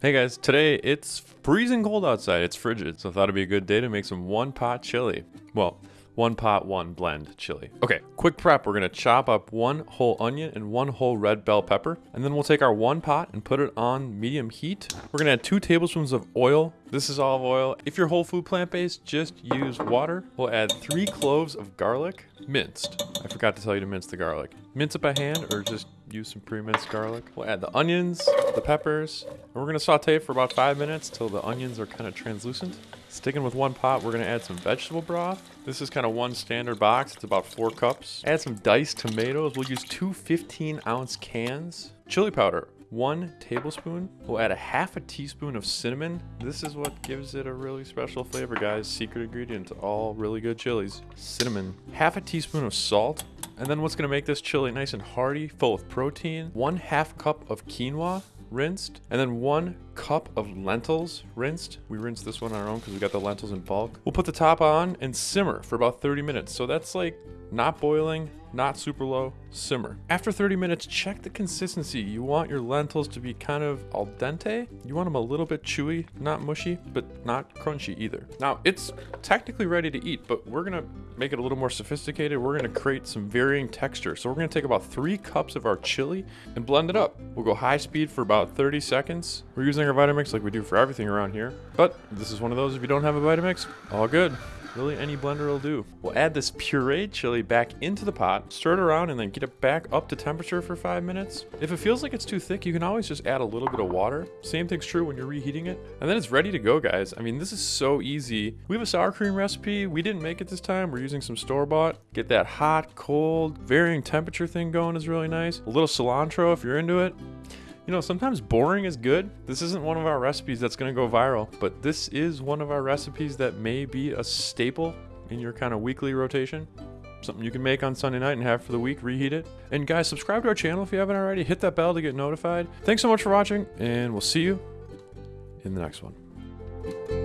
Hey guys, today it's freezing cold outside. It's frigid, so I thought it'd be a good day to make some one pot chili. Well, one pot, one blend chili. Okay, quick prep. We're gonna chop up one whole onion and one whole red bell pepper, and then we'll take our one pot and put it on medium heat. We're gonna add two tablespoons of oil. This is olive oil. If you're whole food plant-based, just use water. We'll add three cloves of garlic, minced. I forgot to tell you to mince the garlic. Mince it by hand or just use some pre-minced garlic. We'll add the onions, the peppers, and we're gonna saute for about five minutes till the onions are kind of translucent. Sticking with one pot, we're gonna add some vegetable broth. This is kind of one standard box, it's about four cups. Add some diced tomatoes. We'll use two 15 ounce cans. Chili powder, one tablespoon. We'll add a half a teaspoon of cinnamon. This is what gives it a really special flavor, guys. Secret ingredient to all really good chilies. Cinnamon. Half a teaspoon of salt. And then what's gonna make this chili nice and hearty, full of protein, one half cup of quinoa, rinsed, and then one cup of lentils rinsed. We rinsed this one on our own because we got the lentils in bulk. We'll put the top on and simmer for about 30 minutes. So that's like not boiling, not super low, simmer. After 30 minutes, check the consistency. You want your lentils to be kind of al dente. You want them a little bit chewy, not mushy, but not crunchy either. Now, it's technically ready to eat, but we're gonna make it a little more sophisticated. We're gonna create some varying texture. So we're gonna take about three cups of our chili and blend it up. We'll go high speed for about 30 seconds. We're using our Vitamix like we do for everything around here. But this is one of those, if you don't have a Vitamix, all good. Really, any blender will do. We'll add this pureed chili back into the pot, stir it around, and then get it back up to temperature for five minutes. If it feels like it's too thick, you can always just add a little bit of water. Same thing's true when you're reheating it. And then it's ready to go, guys. I mean, this is so easy. We have a sour cream recipe. We didn't make it this time. We're using some store-bought. Get that hot, cold, varying temperature thing going is really nice. A little cilantro if you're into it. You know, sometimes boring is good. This isn't one of our recipes that's gonna go viral, but this is one of our recipes that may be a staple in your kind of weekly rotation. Something you can make on Sunday night and have for the week, reheat it. And guys, subscribe to our channel if you haven't already. Hit that bell to get notified. Thanks so much for watching, and we'll see you in the next one.